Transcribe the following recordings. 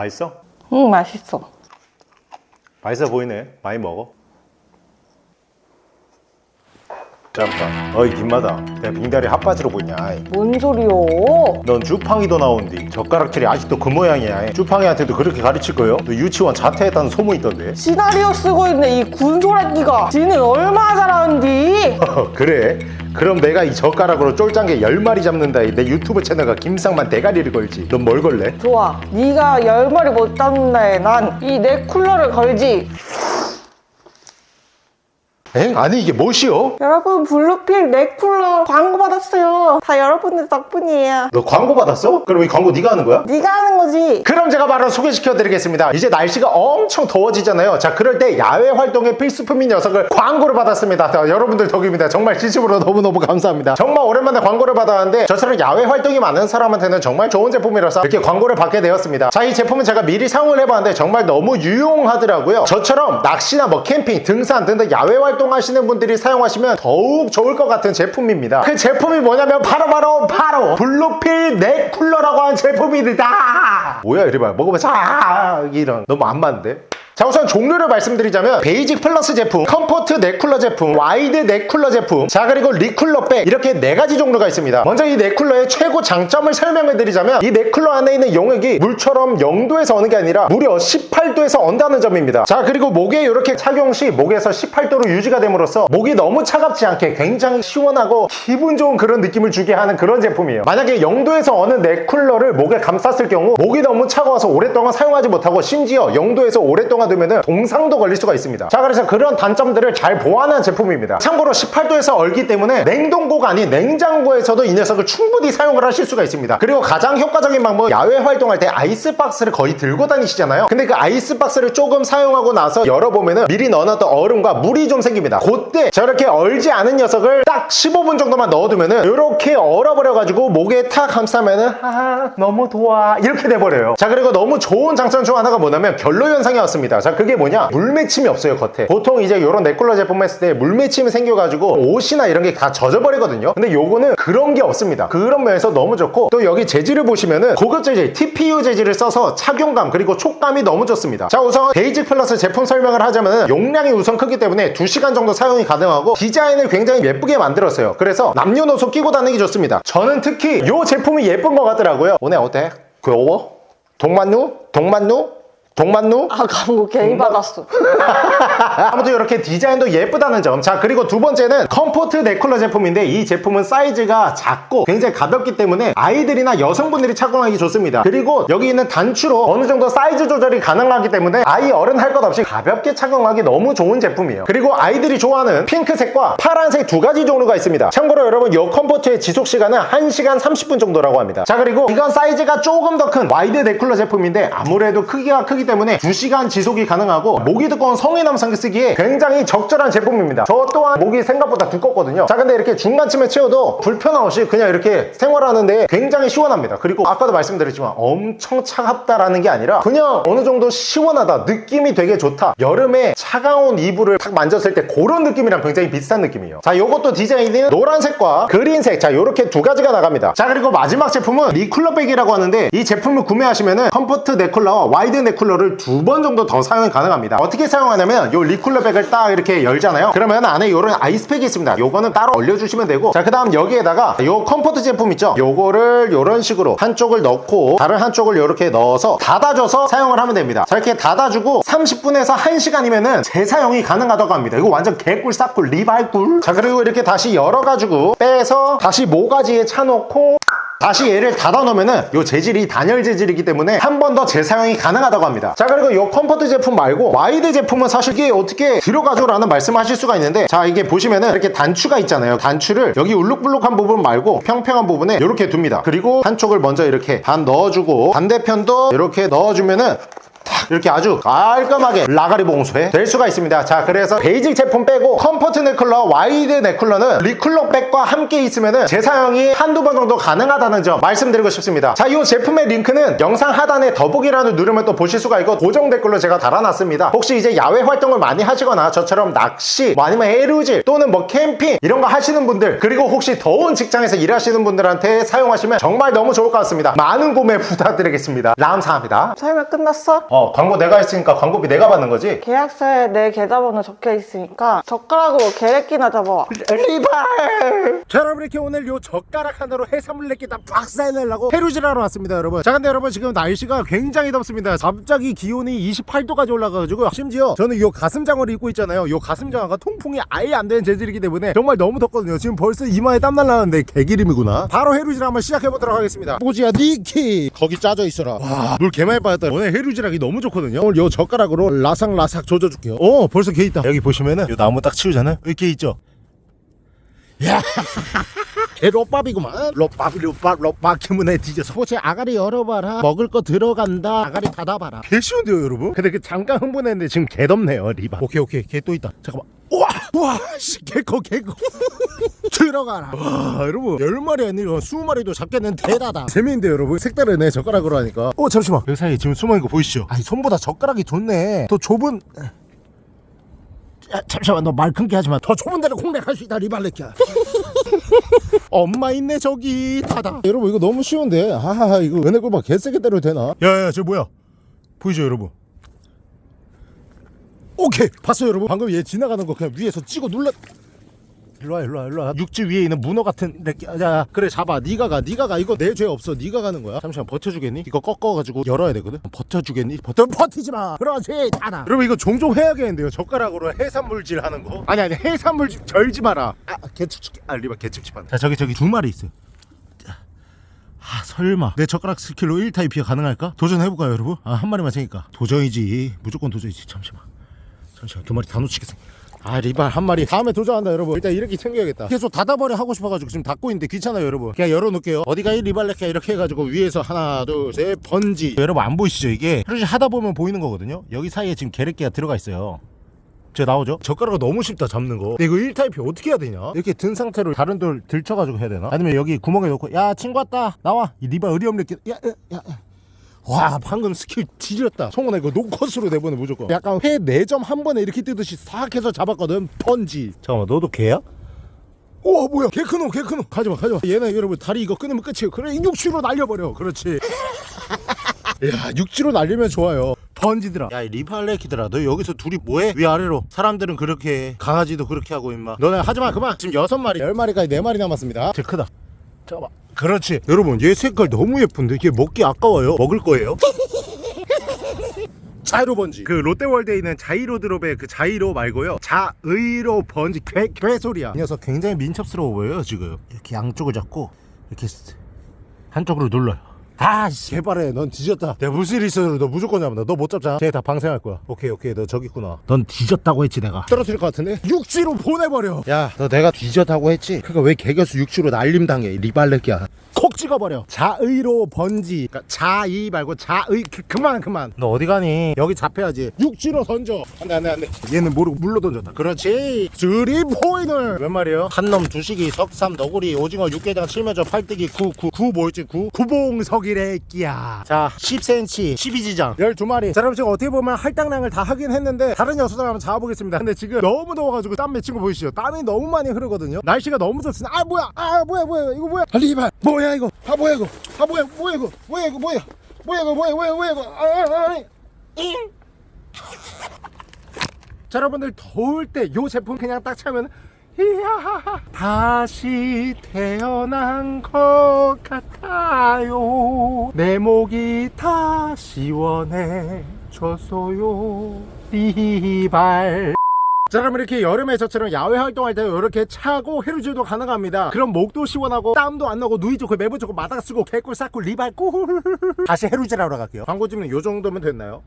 맛있어? 응 맛있어. 맛있어 보이네. 많이 먹어. 잠깐 어이 김마다. 내 빙다리 핫바지로 보이냐 아이. 뭔 소리요? 넌 주팡이도 나온디. 젓가락질이 아직도 그 모양이야 주팡이한테도 그렇게 가르칠 거요? 너 유치원 자퇴했다는 소문이 있던데. 시나리오 쓰고 있는 이 군소라기가. 지는 얼마나 잘하는디? 어, 그래? 그럼 내가 이 젓가락으로 쫄짱게 열마리 잡는다. 내 유튜브 채널과 김상만 대가리를 걸지. 넌 뭘 걸래? 좋아. 네가 열 마리 못 잡는다에 난 이 내 쿨러를 걸지 엥? 아니 이게 뭐시오? 여러분 블루필 넥 쿨러 광고 받았어요. 다 여러분들 덕분이에요. 너 광고 받았어? 그럼 이 광고 네가 하는 거야? 네가 하는 거지. 그럼 제가 바로 소개시켜 드리겠습니다. 이제 날씨가 엄청 더워지잖아요. 자 그럴 때 야외 활동의 필수품인 녀석을 광고를 받았습니다. 자, 여러분들 덕입니다. 정말 진심으로 너무너무 감사합니다. 정말 오랜만에 광고를 받았는데 저처럼 야외 활동이 많은 사람한테는 정말 좋은 제품이라서 이렇게 광고를 받게 되었습니다. 자 이 제품은 제가 미리 사용을 해봤는데 정말 너무 유용하더라고요. 저처럼 낚시나 뭐 캠핑 등산 등등 야외 활동 하시는 분들이 사용하시면 더욱 좋을 것 같은 제품입니다. 그 제품이 뭐냐면 바로바로 바로 블루필 넥 쿨러라고 하는 제품입니다. 뭐야 이래봐. 먹어보자 아, 이런. 너무 안 맞는데 자 우선 종류를 말씀드리자면 베이직 플러스 제품, 컴포트 넥쿨러 제품, 와이드 넥쿨러 제품 자 그리고 넥쿨러 백 이렇게 네 가지 종류가 있습니다. 먼저 이 넥쿨러의 최고 장점을 설명해 드리자면 이 넥쿨러 안에 있는 용액이 물처럼 0도에서 어는 게 아니라 무려 18도에서 언다는 점입니다. 자 그리고 목에 이렇게 착용 시 목에서 18도로 유지가 됨으로써 목이 너무 차갑지 않게 굉장히 시원하고 기분 좋은 그런 느낌을 주게 하는 그런 제품이에요. 만약에 0도에서 어는 넥쿨러를 목에 감쌌을 경우 목이 너무 차가워서 오랫동안 사용하지 못하고 심지어 0도에서 오랫동안 두면 동상도 걸릴 수가 있습니다. 자 그래서 그런 단점들을 잘 보완한 제품입니다. 참고로 18도에서 얼기 때문에 냉동고가 아닌 냉장고에서도 이 녀석을 충분히 사용을 하실 수가 있습니다. 그리고 가장 효과적인 방법 야외 활동할 때 아이스박스를 거의 들고 다니시잖아요. 근데 그 아이스박스를 조금 사용하고 나서 열어보면은 미리 넣어놨던 얼음과 물이 좀 생깁니다. 그때 저렇게 얼지 않은 녀석을 딱 15분 정도만 넣어두면은 이렇게 얼어버려가지고 목에 탁 감싸면은 아 너무 좋아 이렇게 돼버려요. 자 그리고 너무 좋은 장점 중 하나가 뭐냐면 결로 현상이 없습니다 자 그게 뭐냐? 물맺힘이 없어요 겉에. 보통 이제 이런 넥쿨러 제품 했을 때 물맺힘이 생겨가지고 옷이나 이런 게 다 젖어버리거든요. 근데 요거는 그런 게 없습니다. 그런 면에서 너무 좋고 또 여기 재질을 보시면은 고급 재질 TPU 재질을 써서 착용감 그리고 촉감이 너무 좋습니다. 자 우선 베이직 플러스 제품 설명을 하자면 용량이 우선 크기 때문에 2시간 정도 사용이 가능하고 디자인을 굉장히 예쁘게 만들었어요. 그래서 남녀노소 끼고 다니기 좋습니다. 저는 특히 이 제품이 예쁜 것 같더라고요. 오늘 어때? 귀여워? 동만누? 동만누? 동만누? 아 광고 괜히 받았어 아무튼 이렇게 디자인도 예쁘다는 점. 자, 그리고 두 번째는 컴포트 넥쿨러 제품인데 이 제품은 사이즈가 작고 굉장히 가볍기 때문에 아이들이나 여성분들이 착용하기 좋습니다. 그리고 여기 있는 단추로 어느 정도 사이즈 조절이 가능하기 때문에 아이 어른 할 것 없이 가볍게 착용하기 너무 좋은 제품이에요. 그리고 아이들이 좋아하는 핑크색과 파란색 두 가지 종류가 있습니다. 참고로 여러분 이 컴포트의 지속 시간은 1시간 30분 정도라고 합니다. 자, 그리고 이건 사이즈가 조금 더 큰 와이드 넥쿨러 제품인데 아무래도 크기가 크기 때문에 2시간 지속이 가능하고 목이 두꺼운 성인 남성이 쓰기에 굉장히 적절한 제품입니다. 저 또한 목이 생각보다 두껍거든요. 자 근데 이렇게 중간쯤에 채워도 불편함 없이 그냥 이렇게 생활하는데 굉장히 시원합니다. 그리고 아까도 말씀드렸지만 엄청 차갑다라는 게 아니라 그냥 어느 정도 시원하다 느낌이 되게 좋다. 여름에 차가운 이불을 탁 만졌을 때 그런 느낌이랑 굉장히 비슷한 느낌이에요. 자 요것도 디자인은 노란색과 그린색. 자 요렇게 두 가지가 나갑니다. 자 그리고 마지막 제품은 recooler bag이라고 하는데 이 제품을 구매하시면은 컴포트 넥쿨러와 와이드 넥쿨러를 두 번 정도 더 사용이 가능합니다. 어떻게 사용하냐면 요 recooler bag을 딱 이렇게 열잖아요. 그러면 안에 요런 아이스팩이 있습니다. 요거는 따로 올려주시면 되고. 자 그 다음 여기에다가 요 comfort 제품 있죠? 요거를 요런 식으로 한쪽을 넣고 다른 한쪽을 요렇게 넣어서 닫아줘서 사용을 하면 됩니다. 자 이렇게 닫아주고 30분에서 1시간이면은 재사용이 가능하다고 합니다. 이거 완전 개꿀 싹꿀 리발꿀. 자 그리고 이렇게 다시 열어가지고 빼서 다시 모가지에 차놓고 다시 얘를 닫아 놓으면은 요 재질이 단열 재질이기 때문에 한 번 더 재사용이 가능하다고 합니다. 자 그리고 요 comfort 제품 말고 wide 제품은 사실 이게 어떻게 들어가죠 라는 말씀을 하실 수가 있는데 자 이게 보시면은 이렇게 단추가 있잖아요. 단추를 여기 울룩불룩한 부분 말고 평평한 부분에 이렇게 둡니다. 그리고 한쪽을 먼저 이렇게 반 넣어주고 반대편도 이렇게 넣어주면은 탁 이렇게 아주 깔끔하게 라가리 봉쇄 될 수가 있습니다. 자 그래서 베이직 제품 빼고 컴포트 넥쿨러 와이드 넥쿨러는 리쿨러 백과 함께 있으면은 재사용이 한두 번 정도 가능하다는 점 말씀드리고 싶습니다. 자이 제품의 링크는 영상 하단에 더보기란을 누르면 또 보실 수가 있고 고정 댓글로 제가 달아놨습니다. 혹시 이제 야외 활동을 많이 하시거나 저처럼 낚시 뭐 아니면 해루질 또는 뭐 캠핑 이런 거 하시는 분들 그리고 혹시 더운 직장에서 일하시는 분들한테 사용하시면 정말 너무 좋을 것 같습니다. 많은 구매 부탁드리겠습니다. 감사합니다. 설명 끝났어? 어 광고 내가 했으니까 광고비 내가 받는 거지? 계약서에 내 계좌번호 적혀 있으니까 젓가락으로 계획기나 잡아와. 리발! 자 여러분 이렇게 오늘 요 젓가락 하나로 해산물 내기 다 박살내려고 해루질하러 왔습니다 여러분. 자 근데 여러분 지금 날씨가 굉장히 덥습니다. 갑자기 기온이 28도까지 올라가가지고 심지어 저는 요 가슴장어를 입고 있잖아요. 요 가슴장어가 통풍이 아예 안 되는 재질이기 때문에 정말 너무 덥거든요. 지금 벌써 이마에 땀 날라는데 개기름이구나. 바로 해루질 한번 시작해보도록 하겠습니다. 보지야 니키! 거기 짜져 있어라. 와 물 개많이 빠졌다. 오늘 해루질하기 너무 좋거든요. 오늘 요 젓가락으로 라삭라삭 조져줄게요. 어 벌써 개 있다. 여기 보시면은 요 나무 딱 치우잖아요. 여기 개 있죠? 개 롯밥이구만. 롯밥 롯밥 롯밥. 기문에 뒤져서 호시 아가리 열어봐라. 먹을 거 들어간다. 아가리 닫아봐라. 개 쉬운데요 여러분? 근데 그 잠깐 흥분했는데 지금 개 덥네요 리바. 오케이 오케이. 개 또 있다. 잠깐만. 우와! 우 와 씨 개커 개커. 들어가라. 와 여러분. 열 마리 아니고 스무 마리도 잡겠는 대다다. 재미있는데 여러분. 색다르네 젓가락으로 하니까. 어 잠시만. 그 사이에 지금 숨어있는 거 보이시죠? 아니 손보다 젓가락이 좋네. 더 좁은. 야, 잠시만. 너말 큰게 하지마. 더 좁은 데로 공략할 수 있다 리발레키야. 엄마 있네 저기. 닫아 여러분 이거 너무 쉬운데. 하하하 이거 은혜 꿀박 개세게 때려도 되나? 야야 저 뭐야? 보이죠 여러분 오케이. 봤어요 여러분? 방금 얘 지나가는 거 그냥 위에서 찍어 눌러. 일로와 일로와 일로와. 육지 위에 있는 문어 같은 야, 야. 그래 잡아. 니가 가 니가 가. 이거 내 죄 없어. 니가 가는 거야. 잠시만 버텨주겠니? 이거 꺾어가지고 열어야 되거든. 버텨주겠니? 버텨 버티지 마. 그렇지 닫아. 여러분 이거 종종 해야겠는데요. 젓가락으로 해산물질 하는 거? 아니 아니 해산물질 절지 마라. 아 개집집 아 리바 개집집 한자 저기 저기 두 마리 있어요. 아 설마. 내 젓가락 스킬로 1타 2피 가능할까? 도전해볼까요 여러분? 아 한 마리만 생기까? 도전이지. 무조건 도전이지. 잠시만 잠시만 두 마리 다 놓치겠어 아 리발 한 마리. 다음에 도전한다 여러분. 일단 이렇게 챙겨야겠다. 계속 닫아버려 하고 싶어가지고 지금 닫고 있는데 귀찮아요 여러분. 그냥 열어놓을게요. 어디가 이 리발레카 이렇게 해가지고 위에서 하나 둘 셋 번지. 여러분 안 보이시죠? 이게 그렇지 하다 보면 보이는 거거든요. 여기 사이에 지금 게레끼가 들어가 있어요. 저 나오죠? 젓가락이 너무 쉽다 잡는 거. 근데 이거 1타 2피 어떻게 해야 되냐? 이렇게 든 상태로 다른 돌 들쳐가지고 해야 되나? 아니면 여기 구멍에 넣고 야 친구 왔다. 나와. 이 리발 의리 없는 야, 야, 야, 야. 와 방금 스킬 지렸다. 성훈아 이거 노컷으로 내보내 무조건. 약간 회 4점 한 번에 이렇게 뜨듯이 싹 해서 잡았거든. 펀지. 잠깐만 너도 개야? 우와 뭐야. 개 크노 개 크노. 가지마 가지마. 얘네 여러분 다리 이거 끊으면 끝이에요. 그래 육지로 날려버려. 그렇지. 야 육지로 날리면 좋아요. 번지들아. 야이 리팔레키들아 너 여기서 둘이 뭐해? 위아래로. 사람들은 그렇게 해. 강아지도 그렇게 하고 임마. 너네 하지마 그만. 지금 여섯 마리 열 마리까지 네 마리 남았습니다. 제일 크다 잠깐만 그렇지. 여러분 얘 색깔 너무 예쁜데 이게 먹기 아까워요. 먹을 거예요? 자이로 번지. 그 롯데월드에 있는 자이로 드롭의 그 자이로 말고요. 자의로 번지. 괴, 괴소리야. 이 녀석 굉장히 민첩스러워 보여요 지금. 이렇게 양쪽을 잡고 이렇게 스- 한쪽으로 눌러요 아씨. 개발해 넌 뒤졌다. 내가 무슨 일 있어도 너 무조건 잡는다 너 못 잡잖아 쟤 다 방생할 거야. 오케이 오케이. 너 저기 있구나. 넌 뒤졌다고 했지 내가. 떨어뜨릴 것 같은데? 육지로 보내버려. 야 너 내가 뒤졌다고 했지? 그러니까 왜 개겨수 육지로 날림당해 리발레끼야? 콕 찍어버려. 자의로 번지. 그러니까 자의 말고 자의. 그, 그만 그만. 너 어디 가니? 여기 잡혀야지. 육지로 던져. 안돼 안돼 안돼. 얘는 모르고 물로 던졌다. 그렇지. 쓰리 포인을. 몇 마리요? 한놈 두식이 석삼 너구리 오징어 육개장 칠면조 팔뜨기 구구구 뭐였지? 구? 구봉석이 래 끼야 자 10cm 12지장 12마리 자 그럼 지금 어떻게 보면 할당량을 다 하긴 했는데 다른 녀석들 한번 잡아보겠습니다 근데 지금 너무 더워가지고 땀 맺힌 거 보이시죠 땀이 너무 많이 흐르거든요 날씨가 너무 좋습니다 아 뭐야 아 뭐야 뭐야 이거 뭐야 리발 뭐야 이거 아 뭐야 이거 아 뭐야 뭐야 이거 뭐야 이거 뭐야 뭐야 이거 뭐야 뭐야 뭐야 이거 아, 아, 아, 잉. 자 여러분들 더울 때 요 제품 그냥 딱 차면 다시 태어난 것 같아요. 내 목이 다 시원해졌어요. 리발. 자 그럼 이렇게 여름에 저처럼 야외 활동할 때 이렇게 차고 해루질도 가능합니다. 그럼 목도 시원하고 땀도 안 나고 누이 좋고 매부 좋고 마당 쓰고 개꿀 싹꿀 리발 꿀. 다시 해루질 하러 갈게요. 광고 찍는 요 정도면 됐나요?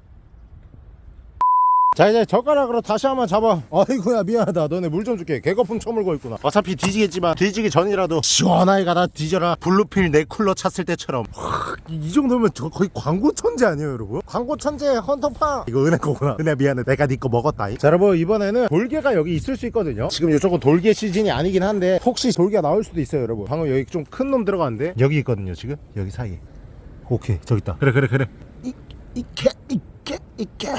자 이제 젓가락으로 다시 한번 잡아. 아이고야 미안하다. 너네 물 좀 줄게. 개거품 처물고 있구나. 어차피 뒤지겠지만 뒤지기 전이라도 시원하게 가다 뒤져라. 블루필 내 쿨러 찼을 때처럼. 하, 이 정도면 저 거의 광고 천재 아니에요 여러분? 광고 천재 헌터팡 이거 은혜 거구나. 은혜 미안해. 내가 네거 먹었다. 자 여러분 이번에는 돌개가 여기 있을 수 있거든요. 지금 이쪽은 돌개 시즌이 아니긴 한데 혹시 돌개가 나올 수도 있어요 여러분. 방금 여기 좀 큰 놈 들어갔는데 여기 있거든요 지금. 여기 사이에. 오케이 저기 있다. 그래 그래 그래. 이, 이게 이게 이게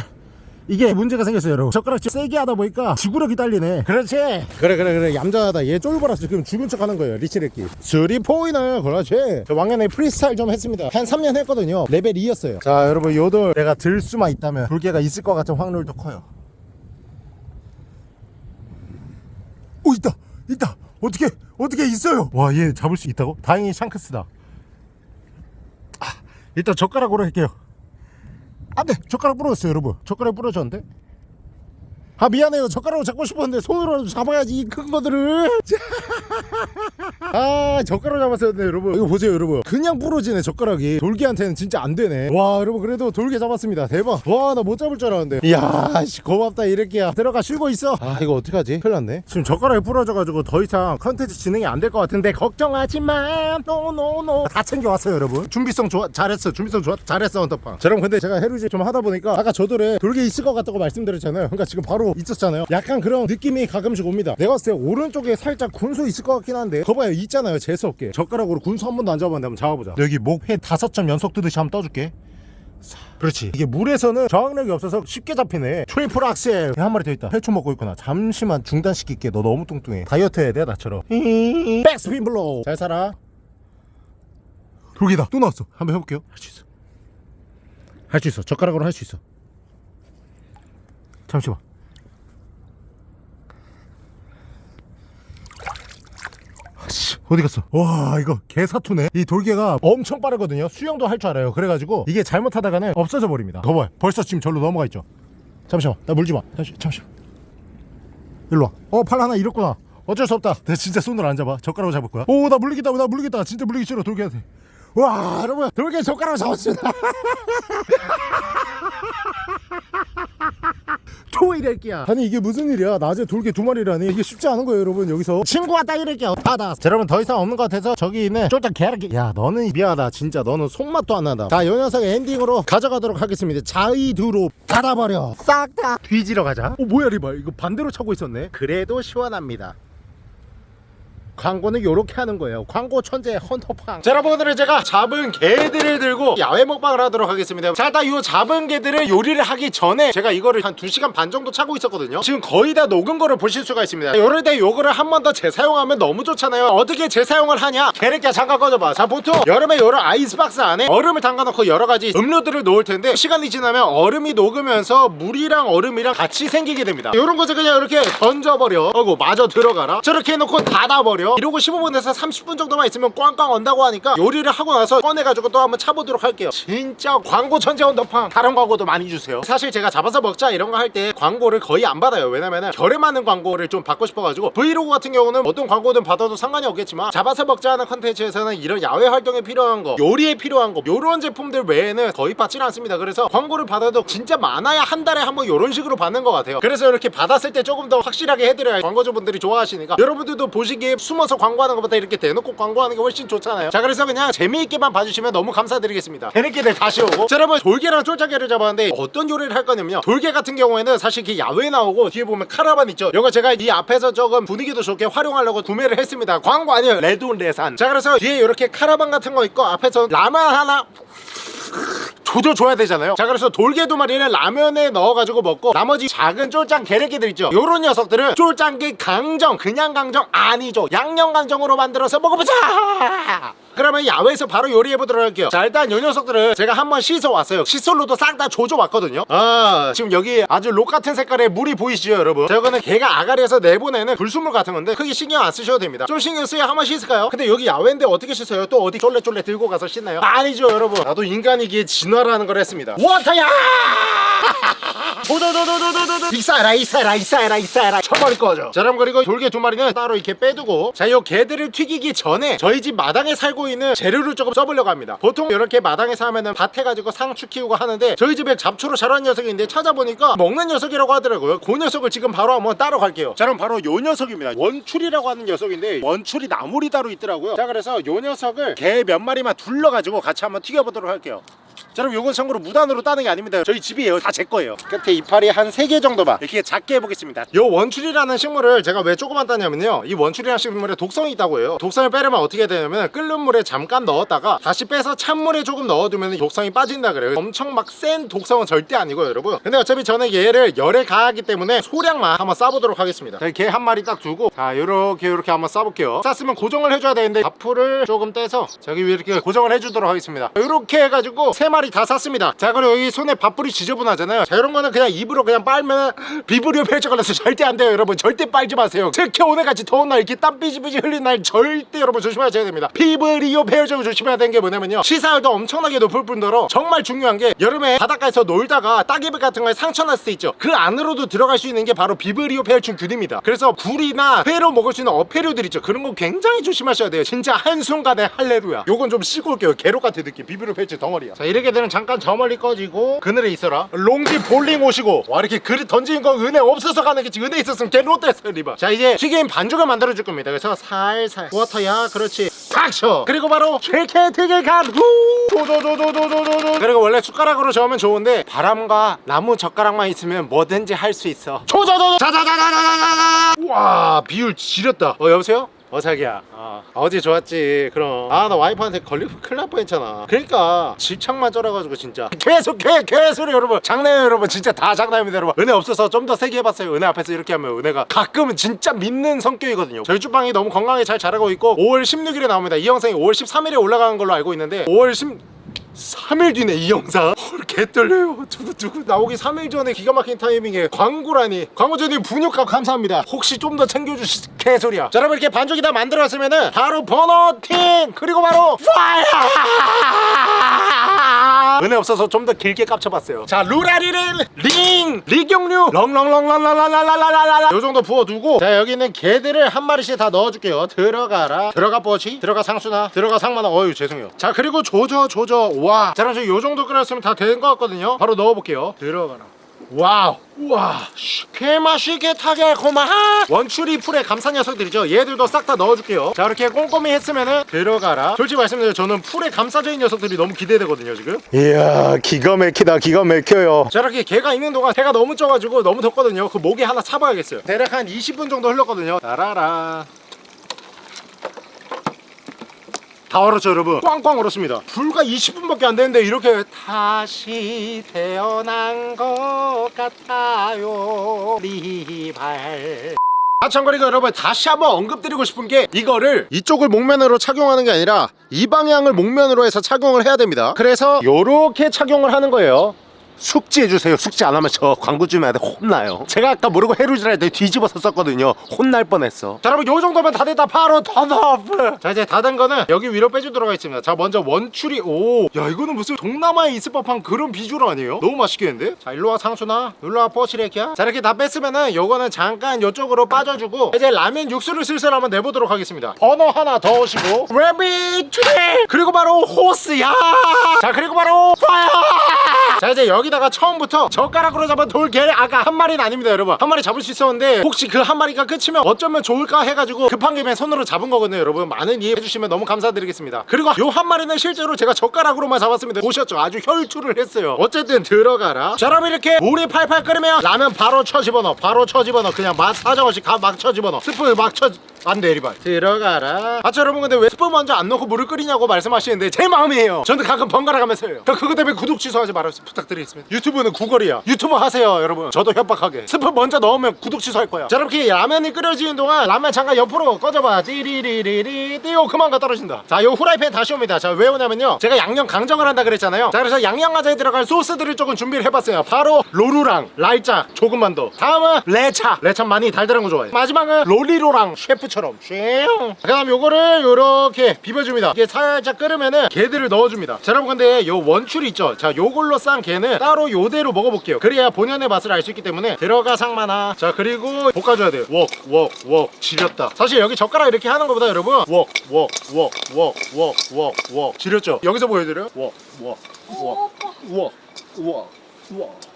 이게 문제가 생겼어요 여러분. 젓가락질 세게 하다 보니까 지구력이 딸리네. 그렇지? 그래 그래 그래. 얌전하다. 얘 쫄보라서 지금 죽은 척 하는 거예요 리치레끼 three pointer 그렇지? 저 왕년에 프리스타일 좀 했습니다. 한 3년 했거든요. 레벨 2였어요. 자 여러분 요돌 내가 들 수만 있다면 돌개가 있을 것 같은 확률도 커요. 오 있다! 있다! 어떻게 어떻게 있어요? 와 얘 잡을 수 있다고? 다행히 샹크스다. 아, 일단 젓가락으로 할게요 안돼 젓가락 부러졌어요 여러분. 젓가락 부러졌는데 아 미안해요. 젓가락으로 잡고 싶었는데 손으로 잡아야지 이 큰 거들을. 아 젓가락 잡았어야 돼 여러분. 이거 보세요 여러분. 그냥 부러지네 젓가락이. 돌게한테는 진짜 안 되네. 와 여러분 그래도 돌게 잡았습니다. 대박. 와 나 못 잡을 줄 알았는데. 이야 씨, 고맙다 이렇게야. 들어가 쉬고 있어. 아 이거 어떡하지? 큰일 났네. 지금 젓가락이 부러져가지고 더 이상 컨텐츠 진행이 안 될 것 같은데 걱정하지마. no no no 다 챙겨왔어요 여러분. 준비성 좋아 잘했어. 준비성 좋아 잘했어 헌터팡. 자, 여러분 근데 제가 해루질 좀 하다 보니까 아까 저돌에 돌게 있을 것 같다고 말씀드렸잖아요. 그러니까 지금 바로 있었잖아요. 약간 그런 느낌이 가끔씩 옵니다. 내가 봤을 때 오른쪽에 살짝 군소 있을 것 같긴 한데 거봐요. 있잖아요. 재수없게. 젓가락으로 군소 한 번도 안 잡았는데 한번 잡아보자. 여기 목회 다섯 점 연속 뜨듯이 한번 떠줄게. 사, 그렇지. 이게 물에서는 저항력이 없어서 쉽게 잡히네. 트리플 악셀. 한 마리 더 있다. 해초 먹고 있구나. 잠시만 중단시킬게. 너 너무 뚱뚱해. 다이어트 해야 돼 나처럼. backspin blow 잘 살아. 돌게다. 또 나왔어. 한번 해볼게요. 할 수 있어. 할 수 있어. 젓가락으로 할 수 있어. 잠시만 아씨, 어디 갔어? 와 이거 개사투네. 이 돌개가 엄청 빠르거든요. 수영도 할 줄 알아요. 그래가지고 이게 잘못하다가는 없어져 버립니다. 거봐요. 벌써 지금 절로 넘어가 있죠. 잠시만. 나 물지마 잠시, 잠시만. 일로와. 어팔 하나 잃었구나. 어쩔 수 없다. 내가 진짜 손으로 안 잡아 젓가락으로 잡을 거야. 오 나 물리겠다. 나 물리겠다. 진짜 물리기 싫어. 돌개한테 와 여러분. 돌개 젓가락으로 잡았습니다 토이랄게야 아니 이게 무슨 일이야? 낮에 돌개 두 마리라니? 이게 쉽지 않은 거예요 여러분 여기서. 친구 왔다 이럴게요 다다 자, 여러분 더 이상 없는 것 같아서 저기 있는 쫄딱 개랄게 야 너는 미안하다 진짜. 너는 손맛도 안 나다. 자요 녀석 엔딩으로 가져가도록 하겠습니다. 자이두로 닫아버려. 싹 다 뒤지러 가자. 어 뭐야 리발. 이거 반대로 차고 있었네. 그래도 시원합니다 광고는 요렇게 하는 거예요. 광고 천재 헌터팡. 자 여러분 오늘은 제가 잡은 개들을 들고 야외 먹방을 하도록 하겠습니다. 자 일단 요 잡은 개들을 요리를 하기 전에 제가 이거를 한 2시간 반 정도 차고 있었거든요. 지금 거의 다 녹은 거를 보실 수가 있습니다. 요럴 때 요거를 한 번 더 재사용하면 너무 좋잖아요. 어떻게 재사용을 하냐? 개래끼야 잠깐 꺼져봐. 자 보통 여름에 요런 아이스박스 안에 얼음을 담가놓고 여러가지 음료들을 놓을 텐데 시간이 지나면 얼음이 녹으면서 물이랑 얼음이랑 같이 생기게 됩니다. 요런 것을 그냥 이렇게 던져버려. 어구 마저 들어가라. 저렇게 해놓고 닫아버려 이러고 15분에서 30분 정도만 있으면 꽝꽝 온다고 하니까 요리를 하고 나서 꺼내가지고 또 한번 차보도록 할게요. 진짜 광고 천재 온더팡 다른 광고도 많이 주세요. 사실 제가 잡아서 먹자 이런 거 할 때 광고를 거의 안 받아요. 왜냐면은 결에 맞는 광고를 좀 받고 싶어가지고 브이로그 같은 경우는 어떤 광고든 받아도 상관이 없겠지만 잡아서 먹자 하는 컨텐츠에서는 이런 야외 활동에 필요한 거 요리에 필요한 거 요런 제품들 외에는 거의 받질 않습니다. 그래서 광고를 받아도 진짜 많아야 한 달에 한 번 요런 식으로 받는 것 같아요. 그래서 이렇게 받았을 때 조금 더 확실하게 해드려야 광고주분들이 좋아하시니까 여러분들도 보시기에 숨어서 광고하는 것보다 이렇게 대놓고 광고하는 게 훨씬 좋잖아요. 자 그래서 그냥 재미있게만 봐주시면 너무 감사드리겠습니다. 개새끼들 다시 오고. 자 여러분 돌개랑 쫄짜개를 잡았는데 어떤 요리를 할 거냐면요. 돌개 같은 경우에는 사실 이렇게 야외에 나오고 뒤에 보면 카라반 있죠. 이거 제가 이 앞에서 조금 분위기도 좋게 활용하려고 구매를 했습니다. 광고 아니에요. 레돈 레산. 자 그래서 뒤에 이렇게 카라반 같은 거 있고 앞에서 라면 하나 조져줘야 되잖아요. 자 그래서 돌게 두 마리는 라면에 넣어가지고 먹고 나머지 작은 쫄짱 게레기들 있죠? 요런 녀석들은 쫄짱게 강정 그냥 강정 아니죠. 양념 강정으로 만들어서 먹어보자 그러면 야외에서 바로 요리해 보도록 할게요. 자 일단 요 녀석들은 제가 한번 씻어 왔어요. 칫솔로도 싹 다 조져 왔거든요. 아 지금 여기 아주 녹 같은 색깔의 물이 보이시죠 여러분? 자 이거는 게가 아가리에서 내보내는 불순물 같은 건데 크게 신경 안 쓰셔도 됩니다. 좀 신경 쓰여 한번 씻을까요? 근데 여기 야외인데 어떻게 씻어요? 또 어디 쫄래쫄래 들고 가서 씻나요? 아니죠 여러분. 나도 인간이기에 진화 water라는 걸 했습니다. 워터야! 도도도도도도도 익사해라 익사해라 익사해라 익사해라. 처벌 꺼져. 자 그럼 그리고 돌게 두 마리는 따로 이렇게 빼두고. 자 요 게들을 튀기기 전에 저희 집 마당에 살고 있는 재료를 조금 써보려고 합니다. 보통 이렇게 마당에서 하면은 밭에 가지고 상추 키우고 하는데 저희 집에 잡초로 자란 녀석인데 찾아보니까 먹는 녀석이라고 하더라고요. 그 녀석을 지금 바로 한번 따러 갈게요. 자 그럼 바로 요 녀석입니다. 원출이라고 하는 녀석인데 원출이 나물이 따로 있더라고요. 자 그래서 요 녀석을 개 몇 마리만 둘러가지고 같이 한번 튀겨보도록 할게요 자 그럼 요건 참고로 무단으로 따는 게 아닙니다. 저희 집이에요. 다 제 거예요. 끝에 이파리 한 3개 정도만 이렇게 작게 해보겠습니다. 요 원출이라는 식물을 제가 왜 조그만 따냐면요. 이 원출이라는 식물에 독성이 있다고 해요. 독성을 빼려면 어떻게 되냐면 끓는 물에 잠깐 넣었다가 다시 빼서 찬물에 조금 넣어두면 독성이 빠진다 그래요. 엄청 막 센 독성은 절대 아니고요 여러분. 근데 어차피 저는 얘를 열에 가하기 때문에 소량만 한번 싸보도록 하겠습니다. 개 한 마리 딱 두고 자 요렇게 요렇게 한번 싸볼게요. 쌌으면 고정을 해줘야 되는데 밥풀을 조금 떼서 저기 위에 이렇게 고정을 해주도록 하겠습니다. 요렇게 해가지고 세 마리 다 쌌습니다. 자 그리고 여기 손에 밥풀이 지저분하잖아요. 자 이런 거는 그냥 입으로 그냥 빨면 비브리오 폐혈증 걸려서 절대 안 돼요 여러분. 절대 빨지 마세요. 특히 오늘같이 더운 날 이렇게 땀 삐지삐지 흘린 날 절대 여러분 조심하셔야 됩니다. 비브리오 폐혈증을 조심해야 되는 게 뭐냐면요. 시사율도 엄청나게 높을 뿐더러 정말 중요한 게 여름에 바닷가에서 놀다가 따개비 같은 거에 상처 났을 때 있죠. 그 안으로도 들어갈 수 있는 게 바로 비브리오 폐혈증 균입니다. 그래서 굴이나 회로 먹을 수 있는 어패류들 있죠. 그런 거 굉장히 조심하셔야 돼요. 진짜 한순간에 할레루야. 요건 좀 씻고 올게요. 개로 같은 느낌. 비브리오 폐혈증 덩어리야. 자 이렇게 되면 잠깐 저 멀리 꺼지고 그늘에 있어라. 롱지 볼링 오시고 와 이렇게 그릇 던지는 거 은혜 없어서 가는 게지. 은혜 있었으면 개 롯데였어요 리바. 자 이제 튀김 반죽을 만들어 줄 겁니다. 그래서 살살 워터야. 그렇지. 탁쳐. 그리고 바로 최케 튀길 간후! 도도도도도도도 그리고 원래 숟가락으로 저으면 좋은데 바람과 나무 젓가락만 있으면 뭐든지 할 수 있어. 조조도 자자자자자자자. 와 비율 지렸다. 어 여보세요? 어 자기야. 어, 어제 좋았지. 그럼. 아 나 와이프한테 걸리고 큰일 날 뻔했잖아. 그러니까 집착만 쩔어가지고 진짜. 계속 개 개소리 여러분. 장난해요 여러분. 진짜 다 장난입니다 여러분. 은혜 없어서 좀 더 세게 해봤어요. 은혜 앞에서 이렇게 하면 은혜가 가끔은 진짜 믿는 성격이거든요. 저희 주방이 너무 건강하게 잘 자라고 있고 5월 16일에 나옵니다. 이 영상이 5월 13일에 올라가는 걸로 알고 있는데 5월 10 3일 뒤네 이 영상. 헐 개떨려요. 두구두구 나오기 3일 전에 기가 막힌 타이밍에 광고라니. 광고주님 분유값 감사합니다. 혹시 좀 더 챙겨주시 개소리야. 자 여러분 이렇게 반죽이 다 만들어왔으면은 바로 버너팅 그리고 바로 파이어! 은혜 없어서 좀 더 길게 깝쳐봤어요. 자 루라리를 링 리경류 렁렁렁렁랄랄랄랄랄랄 요정도 부어두고 자 여기는 개들을 한 마리씩 다 넣어줄게요. 들어가라. 들어가 뽀치 들어가 상수나 들어가 상마나 어유 죄송해요. 자 그리고 조져 조져. 와자 그럼 저요 정도 끓였으면 다 되는 것 같거든요. 바로 넣어볼게요. 들어가라. 와우. 우와. 씨, 개 맛있게 타게고만 원추리 풀의 감산 녀석들이죠. 얘들도 싹 다 넣어줄게요. 자 이렇게 꼼꼼히 했으면은 들어가라. 솔직히 말씀드려요. 저는 풀에 감싸져 있는 녀석들이 너무 기대되거든요 지금. 이야 기가 막히다 기가 막혀요. 자 이렇게 개가 있는 동안 해가 너무 쪄가지고 너무 덥거든요. 그 목에 하나 차봐야겠어요. 대략 한 20분 정도 흘렀거든요. 따라라 다 얼었죠 여러분? 꽝꽝 얼었습니다. 불과 20분밖에 안 되는데 이렇게 다시 태어난 것 같아요. 리발. 아 참 그리고 여러분 다시 한번 언급드리고 싶은 게 이거를 이쪽을 목면으로 착용하는 게 아니라 이 방향을 목면으로 해서 착용을 해야 됩니다. 그래서 요렇게 착용을 하는 거예요 숙지해주세요. 숙지 안 하면 저 광고주님한테 혼나요. 제가 아까 모르고 해루질 할때 뒤집어서 썼거든요. 혼날 뻔했어. 자 여러분 요 정도면 다 됐다. 바로 turn off 자 이제 다 된 거는 여기 위로 빼주도록 하겠습니다. 자 먼저 원추리 오 야 이거는 무슨 동남아에 있을 법한 그런 비주얼 아니에요? 너무 맛있겠는데? 자 일로와 상수나 일로와 포시레키야. 자 이렇게 다 뺐으면은 요거는 잠깐 요쪽으로 빠져주고 이제 라면 육수를 슬슬 한번 내보도록 하겠습니다. 버너 하나 더 오시고. 레빗 그리고 바로 호스야! 자 그리고 바로 fire 자 이제 여기 다가 처음부터 젓가락으로 잡은 돌게 아까 한 마리는 아닙니다 여러분. 한 마리 잡을 수 있었는데 혹시 그 한 마리가 끝이면 어쩌면 좋을까 해가지고 급한 김에 손으로 잡은 거거든요 여러분. 많은 이해해 주시면 너무 감사드리겠습니다. 그리고 요 한 마리는 실제로 제가 젓가락으로만 잡았습니다. 보셨죠? 아주 혈투를 했어요. 어쨌든 들어가라. 자 여러분 이렇게 물이 팔팔 끓으면 라면 바로 쳐 집어넣어. 바로 쳐 집어넣어. 그냥 맛 사정없이 막쳐 집어넣어. 스프 막 쳐 안돼 리발 들어가라. 아저 여러분? 근데 왜 스프 먼저 안 넣고 물을 끓이냐고 말씀하시는데 제 마음이에요. 저는 가끔 번갈아 가면서 해요 그것 때문에 구독 취소하지 말아주세요. 부탁드리겠습니다 유튜브는 구걸이야. 유튜브 하세요 여러분. 저도 협박하게. 스프 먼저 넣으면 구독 취소할 거야. 자 이렇게 라면이 끓여지는 동안 라면 잠깐 옆으로 꺼져봐 띠리리리리. 띠오 그만 가 떨어진다. 자 요 후라이팬 다시 옵니다. 자 왜 오냐면요. 제가 양념 강정을 한다 그랬잖아요. 자 그래서 양념과자에 들어갈 소스들을 조금 준비를 해봤어요. 바로 로루랑 라이짜 조금만 더. 다음은 레차. 레차 많이 달달한 거 좋아해. 마지막은 롤리로랑 셰프 라면처럼. 쉐그 다음 요거를 요렇게 비벼줍니다. 이게 살짝 끓으면은 게들을 넣어줍니다. 자 여러분 근데 요 원추리 있죠? 자 요걸로 싼 게는 바다로 요대로 먹어볼게요 그래야 본연의 맛을 알 수 있기 때문에 들어가 상만아 자 그리고 볶아줘야 돼요 웍웍웍 지렸다 사실 여기 젓가락 이렇게 하는 것보다 여러분 웍웍웍웍웍웍웍 지렸죠 여기서 보여드려요 웍웍웍웍웍웍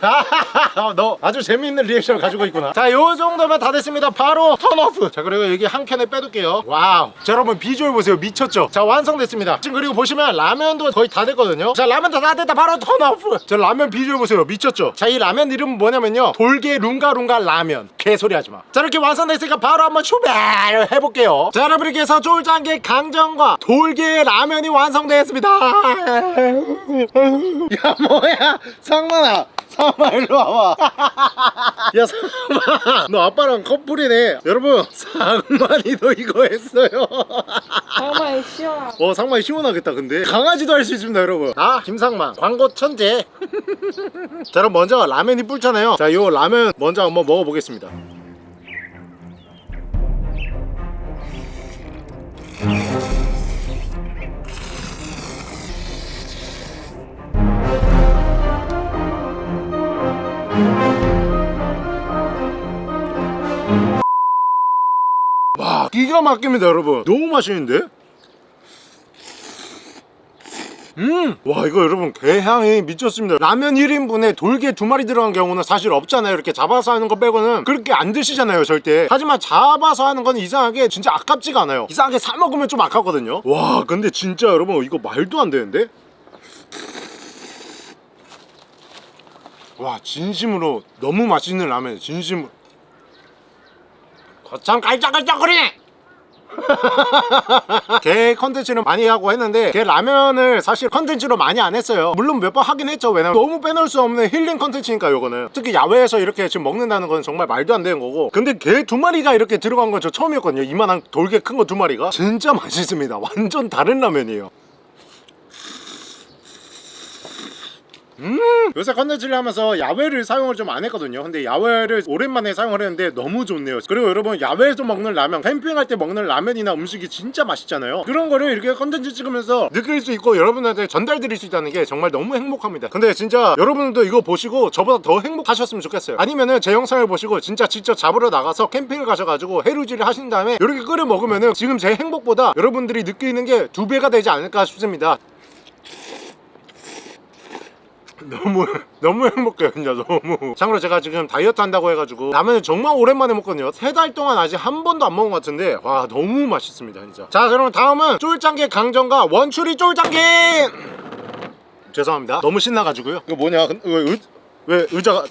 너 아주 재미있는 리액션을 가지고 있구나. 자 요 정도면 다 됐습니다. 바로 turn off. 자 그리고 여기 한켠에 빼둘게요. wow. 자 여러분 비주얼 보세요. 미쳤죠? 자 완성됐습니다. 지금 그리고 보시면 라면도 거의 다 됐거든요. 자 라면 다, 다 됐다. 바로 turn off. 자 라면 비주얼 보세요. 미쳤죠? 자 이 라면 이름은 뭐냐면요. 돌게 룽가룽가 라면. 개소리 하지마. 자 이렇게 완성됐으니까 바로 한번 출발 해볼게요. 자 여러분 이렇게 해서 쫄짱게 강정과 돌게 라면이 완성되었습니다. 야 뭐야? 상만아 상마 일로 와봐. 야 상마. 너 아빠랑 커플이네. 여러분 상만이도 이거 했어요. 정말 시원하 어 상만이 시원하겠다 근데. 강아지도 할 수 있습니다 여러분. 아 김상만. 광고 천재. 자 그럼 먼저 라면이 불잖아요. 자 요 라면 먼저 한번 먹어보겠습니다 기가 막힙니다 여러분. 너무 맛있는데? 음! 와 이거 여러분 개향이 미쳤습니다. 라면 1인분에 돌게 두 마리 들어간 경우는 사실 없잖아요. 이렇게 잡아서 하는 거 빼고는 그렇게 안 드시잖아요 절대. 하지만 잡아서 하는 건 이상하게 진짜 아깝지가 않아요. 이상하게 사 먹으면 좀 아깝거든요. 와 근데 진짜 여러분 이거 말도 안 되는데? 와 진심으로 너무 맛있는 라면 진심으로. 거참 깔짝깔짝거리네 개 컨텐츠는 많이 하고 했는데 개 라면을 사실 컨텐츠로 많이 안 했어요. 물론 몇 번 하긴 했죠. 왜냐면 너무 빼놓을 수 없는 힐링 컨텐츠니까 요거는. 특히 야외에서 이렇게 지금 먹는다는 건 정말 말도 안 되는 거고. 근데 개 두 마리가 이렇게 들어간 건 저 처음이었거든요. 이만한 돌게 큰거 두 마리가. 진짜 맛있습니다. 완전 다른 라면이에요 음. 요새 컨텐츠를 하면서 야외를 사용을 좀 안 했거든요. 근데 야외를 오랜만에 사용을 했는데 너무 좋네요. 그리고 여러분 야외에서 먹는 라면 캠핑할 때 먹는 라면이나 음식이 진짜 맛있잖아요. 그런 거를 이렇게 컨텐츠 찍으면서 느낄 수 있고 여러분한테 전달드릴 수 있다는 게 정말 너무 행복합니다. 근데 진짜 여러분들도 이거 보시고 저보다 더 행복하셨으면 좋겠어요. 아니면은 제 영상을 보시고 진짜 직접 잡으러 나가서 캠핑을 가셔가지고 해루질을 하신 다음에 이렇게 끓여 먹으면은 지금 제 행복보다 여러분들이 느끼는 게 두 배가 되지 않을까 싶습니다 너무 너무 행복해요 진짜 너무. 참고로 제가 지금 다이어트 한다고 해가지고 라면을 정말 오랜만에 먹거든요. 세 달 동안 아직 한 번도 안 먹은 것 같은데 와 너무 맛있습니다 진짜. 자 그럼 다음은 쫄짱게 강정과 원추리 쫄짱게! 죄송합니다. 너무 신나가지고요. 이거 뭐냐? 근- 왜, 의, 왜 의자가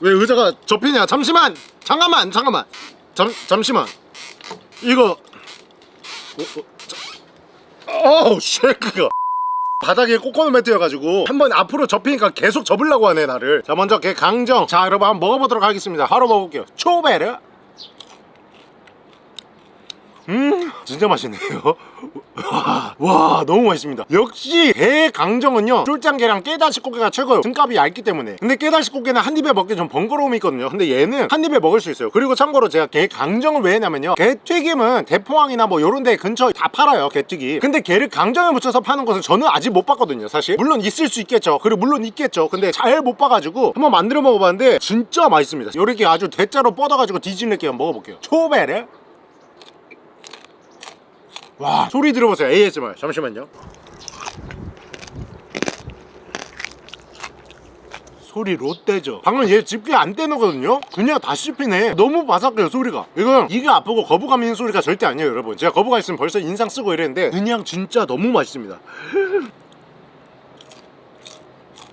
왜 의자가 접히냐? 잠시만! 잠깐만! 잠깐만! 잠, 잠시만! 이거 어, 어, 자- 어우 쉐크가 바닥에 꼬꼬노 매트여가지고 한 번 앞으로 접히니까 계속 접으려고 하네 나를. 자 먼저 개 강정. 자 여러분 한번 먹어보도록 하겠습니다. 바로 먹을게요. 초베르 음 진짜 맛있네요. 와, 와 너무 맛있습니다. 역시 개 강정은요 쫄짱게랑 깨다시꽃게가 최고예요. 등값이 얇기 때문에. 근데 깨다시꽃게는 한 입에 먹기 좀 번거로움이 있거든요. 근데 얘는 한 입에 먹을 수 있어요. 그리고 참고로 제가 개 강정을 왜 했냐면요 개 튀김은 대포항이나 뭐 요런 데 근처에 다 팔아요 개 튀김. 근데 개를 강정에 묻혀서 파는 것은 저는 아직 못 봤거든요 사실. 물론 있을 수 있겠죠. 그리고 물론 있겠죠. 근데 잘 못 봐가지고 한번 만들어 먹어봤는데 진짜 맛있습니다. 요렇게 아주 대자로 뻗어가지고 뒤집을게요 한번 먹어볼게요. 초베르 와 소리 들어보세요. ASMR 잠시만요. 소리 롯데죠. 방금 얘 집게 안 떼놓거든요? 그냥 다 씹히네. 너무 바삭해요 소리가. 이건 이게 아프고 거부감 있는 소리가 절대 아니에요 여러분. 제가 거부감 있으면 벌써 인상 쓰고 이랬는데 그냥 진짜 너무 맛있습니다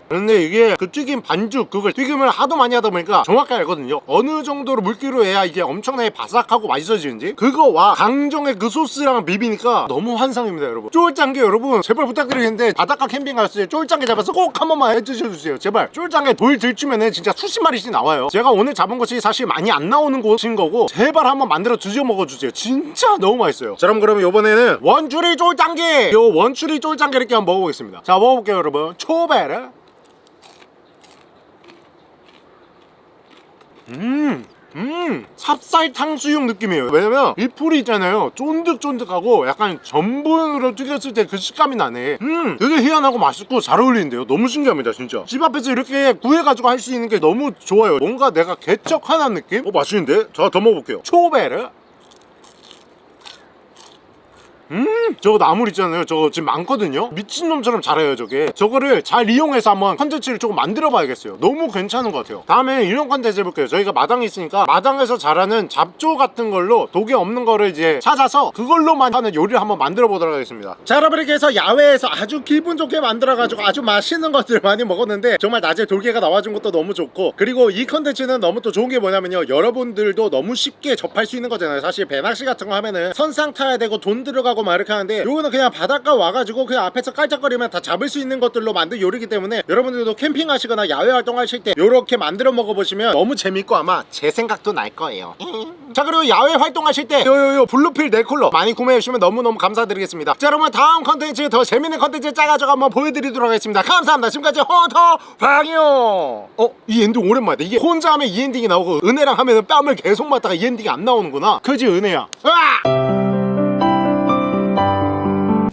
근데 이게 그 튀김 반죽 그걸 튀김을 하도 많이 하다 보니까 정확히 알거든요. 어느 정도로 물기로 해야 이게 엄청나게 바삭하고 맛있어지는지. 그거와 강정의 그 소스랑 비비니까 너무 환상입니다 여러분. 쫄짱게 여러분 제발 부탁드리겠는데 바닷가 캠핑 갔을 때 쫄짱게 잡아서 꼭 한 번만 해드셔주세요. 제발. 쫄짱게 돌 들추면은 진짜 수십 마리씩 나와요. 제가 오늘 잡은 것이 사실 많이 안 나오는 곳인 거고 제발 한번 만들어 드셔 먹어주세요. 진짜 너무 맛있어요. 자 그럼 그러면 이번에는 원추리 쫄짱게! 요 원추리 쫄짱게 이렇게 한번 먹어보겠습니다. 자 먹어볼게요 여러분. 초베르 음 음 찹쌀 탕수육 느낌이에요. 왜냐면 이 풀이 있잖아요. 쫀득쫀득하고 약간 전분으로 튀겼을 때 그 식감이 나네. 음 되게 희한하고 맛있고 잘 어울리는데요. 너무 신기합니다 진짜. 집 앞에서 이렇게 구해가지고 할 수 있는 게 너무 좋아요. 뭔가 내가 개척하는 느낌? 어 맛있는데? 자 더 먹어볼게요. 초베르 음 저거 나물 있잖아요. 저거 지금 많거든요. 미친놈처럼 잘해요 저게. 저거를 잘 이용해서 한번 컨텐츠를 조금 만들어 봐야겠어요. 너무 괜찮은 것 같아요. 다음에 이런 컨텐츠 해볼게요. 저희가 마당이 있으니까 마당에서 자라는 잡초 같은 걸로 독이 없는 거를 이제 찾아서 그걸로만 하는 요리를 한번 만들어 보도록 하겠습니다. 자 여러분 이렇게 해서 야외에서 아주 기분 좋게 만들어 가지고 아주 맛있는 것들을 많이 먹었는데 정말 낮에 돌게가 나와준 것도 너무 좋고 그리고 이 컨텐츠는 너무 또 좋은 게 뭐냐면요. 여러분들도 너무 쉽게 접할 수 있는 거잖아요. 사실 배낚시 같은 거 하면은 선상 타야 되고 돈 들어가고 막 이렇게 하는데 요거는 그냥 바닷가 와가지고 그냥 앞에서 깔짝거리면 다 잡을 수 있는 것들로 만든 요리기 때문에 여러분들도 캠핑 하시거나 야외 활동하실 때 요렇게 만들어 먹어보시면 너무 재밌고 아마 제 생각도 날 거예요. 자 그리고 야외 활동하실 때 요요요 블루필 넥쿨러 많이 구매해주시면 너무너무 감사드리겠습니다. 자 여러분 다음 컨텐츠 더 재밌는 컨텐츠 짜가지고 한번 보여드리도록 하겠습니다. 감사합니다. 지금까지 헌터퐝이요. 어? 이 엔딩 오랜만이다. 이게 혼자 하면 이 엔딩이 나오고 은혜랑 하면 뺨을 계속 맞다가 이 엔딩이 안 나오는구나. 그지 은혜야? 으아!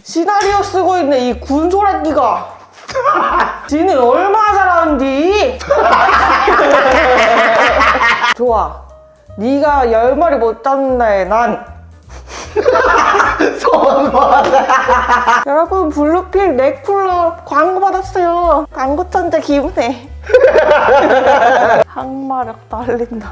시나리오 쓰고 있는 이 군소라끼가. 지는 얼마나 잘하는지 좋아. 네가 열 마리 못 잡는 날에 난. 선호하다. 여러분 블루필 네쿨러 광고 받았어요. 광고 천재 기분해 항마력 딸린다